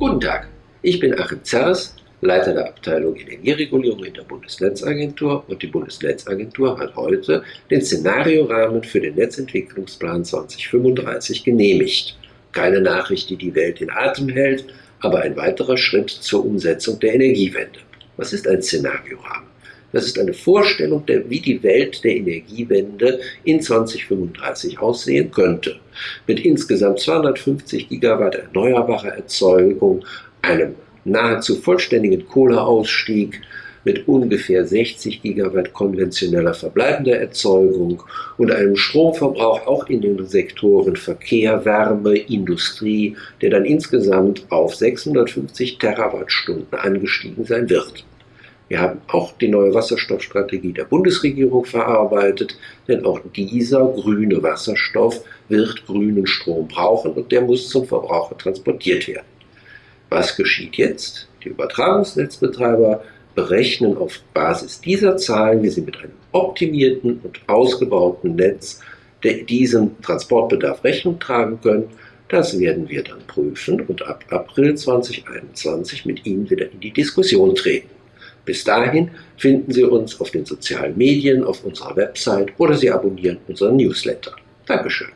Guten Tag, ich bin Achim Zers, Leiter der Abteilung Energieregulierung in der Bundesnetzagentur und die Bundesnetzagentur hat heute den Szenariorahmen für den Netzentwicklungsplan 2035 genehmigt. Keine Nachricht, die die Welt in Atem hält, aber ein weiterer Schritt zur Umsetzung der Energiewende. Was ist ein Szenariorahmen? Das ist eine Vorstellung, der, wie die Welt der Energiewende in 2035 aussehen könnte. Mit insgesamt 250 Gigawatt erneuerbarer Erzeugung, einem nahezu vollständigen Kohleausstieg, mit ungefähr 60 Gigawatt konventioneller verbleibender Erzeugung und einem Stromverbrauch auch in den Sektoren Verkehr, Wärme, Industrie, der dann insgesamt auf 650 Terawattstunden angestiegen sein wird. Wir haben auch die neue Wasserstoffstrategie der Bundesregierung verarbeitet, denn auch dieser grüne Wasserstoff wird grünen Strom brauchen und der muss zum Verbraucher transportiert werden. Was geschieht jetzt? Die Übertragungsnetzbetreiber berechnen auf Basis dieser Zahlen, wie sie mit einem optimierten und ausgebauten Netz diesem Transportbedarf Rechnung tragen können. Das werden wir dann prüfen und ab April 2021 mit Ihnen wieder in die Diskussion treten. Bis dahin finden Sie uns auf den sozialen Medien, auf unserer Website oder Sie abonnieren unseren Newsletter. Dankeschön.